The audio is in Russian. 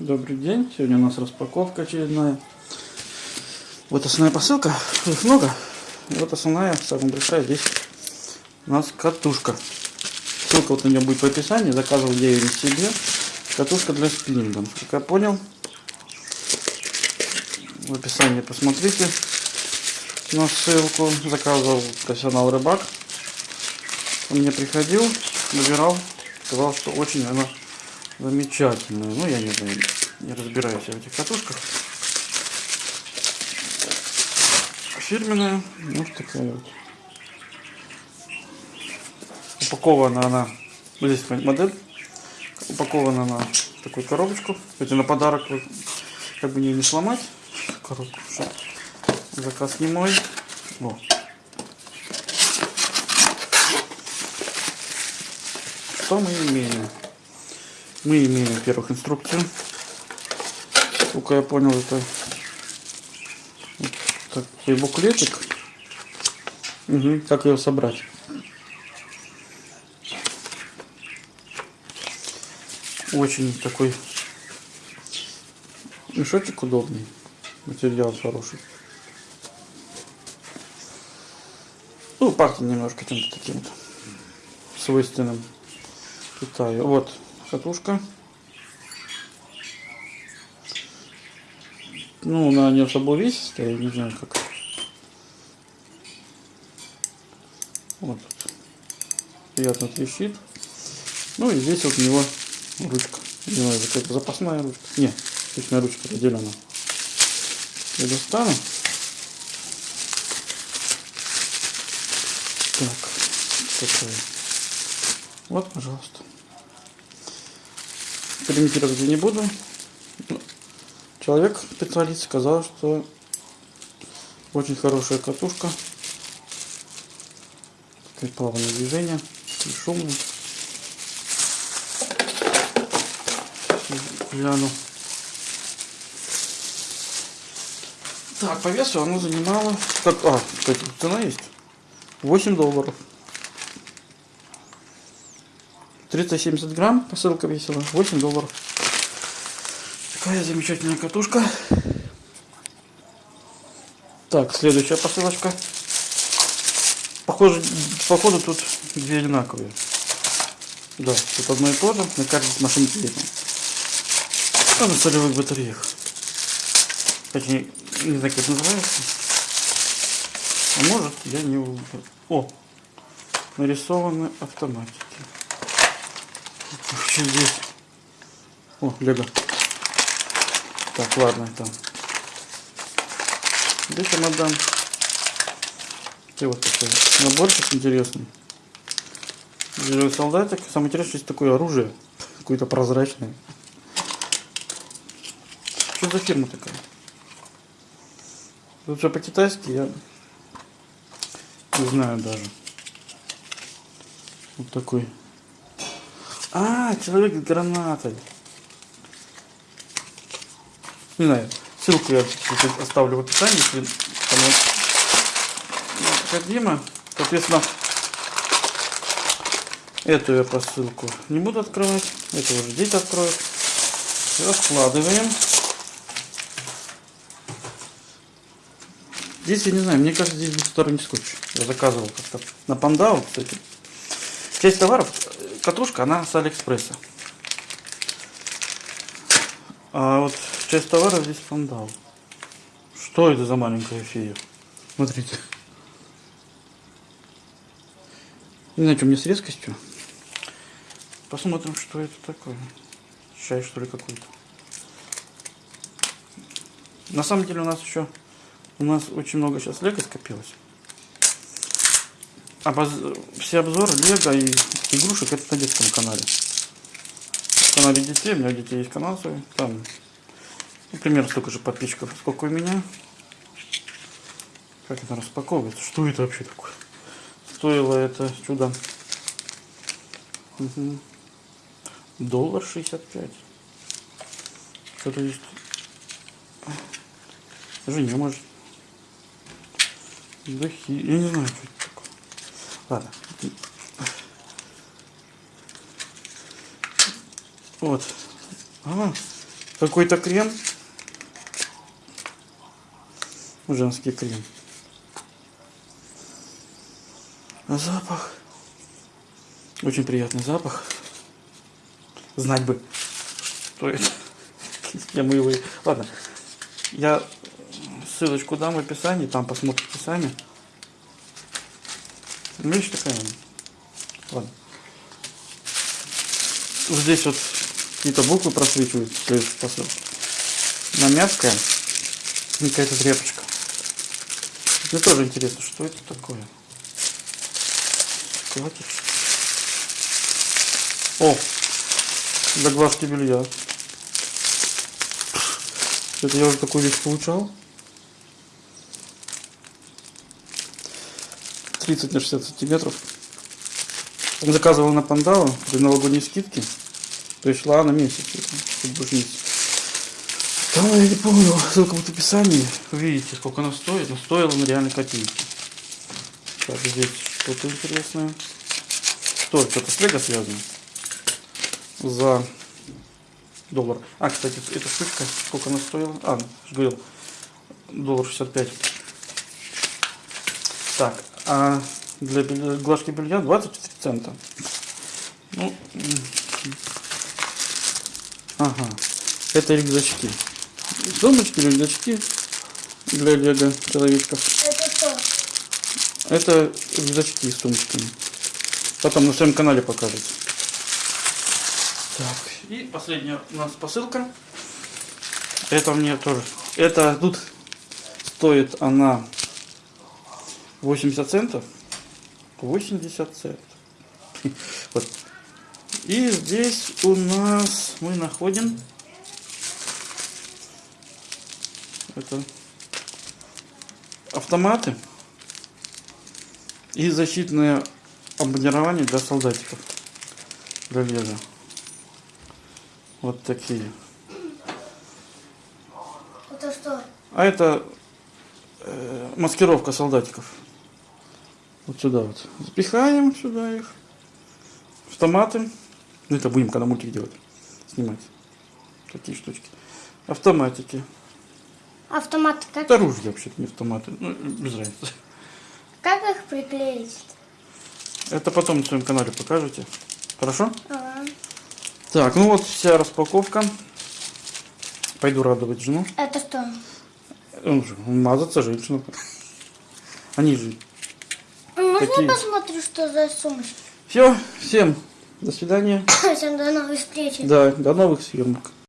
Добрый день. Сегодня у нас распаковка очередная. Вот основная посылка. Их много. Вот основная, самая большая здесь у нас катушка. Ссылка вот на нее будет в описании. Заказывал я ее себе. Катушка для спиннинга. Как я понял, в описании посмотрите на ссылку. Заказывал профессионал рыбак. Он мне приходил, выбирал. Сказал, что очень она замечательная. Ну, я не знаю, не разбираюсь в этих катушках. Фирменная, вот такая вот. Упакована она, вот здесь модель, упакована на такую коробочку. Это на подарок, как бы не, не сломать коробку. Заказ не мой. О. Что мы имеем? Мы имеем, во-первых, инструкцию. Сколько я понял, это такой буклетик. Угу, как ее собрать. Очень такой мешочек удобный. Материал хороший. Ну, пахнет немножко чем-то таким вот свойственным Китаю. Вот катушка. Ну, она не особо увесистая, не знаю как. Вот. Приятно трещит. Ну и здесь вот у него ручка. Не знаю, какая-то запасная ручка. Не, обычная ручка отделена. Я достану. Так, такая. Вот, пожалуйста экспериментировать я не буду. Человек, специалист, сказал, что очень хорошая катушка. Такое плавное движение, и шумное. Гляну. Так, по весу оно занимало... Как, а, кстати, цена есть. 8 долларов. 370 грамм, посылка весила 8 долларов. Такая замечательная катушка. Так, следующая посылочка. Похоже, походу тут две одинаковые. Да, тут одно и то же, на каждой машинке видно. А на солевых батареях. Точнее, не знаю, как это называется. А может, я не... О! Нарисованы автоматики. Что здесь? О, лего. Так, ладно. Здесь я отдам. И вот такой наборчик интересный. Зеленый солдатик. Самое интересное, здесь такое оружие. Какое-то прозрачное. Что за фирма такая? Тут все по-китайски, я не знаю даже. Вот такой а, человек с гранатой. Не знаю, ссылку я оставлю в описании, если кому необходимо. Соответственно, эту я посылку не буду открывать. Это уже дети откроют. Раскладываем. Здесь, я не знаю, мне кажется, здесь двухсторонний скотч. Я заказывал как-то на Пандау, кстати. Часть товаров катушка, она с Алиэкспресса. А вот часть товара здесь пандал. Что это за маленькая фея? Смотрите. Не знаю, что мне с резкостью. Посмотрим, что это такое. Чай, что ли, какой-то. На самом деле у нас еще у нас очень много сейчас лего скопилось. Обоз... Все обзоры лего и игрушек это на детском канале. В канале детей, у меня у детей есть канал свой. Там ну, примерно столько же подписчиков, сколько у меня. Как это распаковывается? Что это вообще такое? Стоило это чудо. Угу. Доллар 65. Что-то есть. Даже может. Духи. Я не знаю, что. Ладно. Вот. А, какой-то крем. Женский крем. Запах. Очень приятный запах. Знать бы, что это. Я мы его... Ладно. Я ссылочку дам в описании, там посмотрите сами. Вещь такая. Ладно. Вот здесь вот какие-то буквы просвечивают следующей посылке. На мягкая какая-то тряпочка. Мне тоже интересно, что это такое. Складки. О, для глажки белья. Это я уже такую вещь получал. 30 на 60 сантиметров. Он заказывал на Пандау при новогодней скидке. То есть шла на месяц. Там я не помню, ссылка будет в описании. Увидите, сколько она стоит. Но стоила она реально копейки. Так, здесь что-то интересное. Что? Это с Лего связано? За доллар. А, кстати, эта штучка, сколько она стоила? А, говорил, доллар 65. Так, а для глажки белья 23 цента. Ну, ага, это рюкзачки. Сумочки, рюкзачки для лего человечков. Это что? Это рюкзачки с сумочками. Потом на своем канале покажете. Так, и последняя у нас посылка. Это мне тоже. Это тут стоит она 80 центов. 80 центов. Вот. И здесь у нас мы находим это автоматы и защитное обмундирование для солдатиков. Для лего. Вот такие. Это что? А это э, маскировка солдатиков. Вот сюда вот. Запихаем сюда их. Автоматы. Ну это будем когда мультик делать. Снимать. Такие штучки. Автоматики. Автомат как? Это ружья вообще-то, не автоматы. Ну, без разницы. Как их приклеить? Это потом на своем канале покажете. Хорошо? Ага. Так, ну вот вся распаковка. Пойду радовать жену. Это что? Ну, же, мазаться женщину. Они же. Можно Какие? я посмотрю, что за сумочки? Все, всем до свидания. Всем до новых встреч. Да, до новых съемок.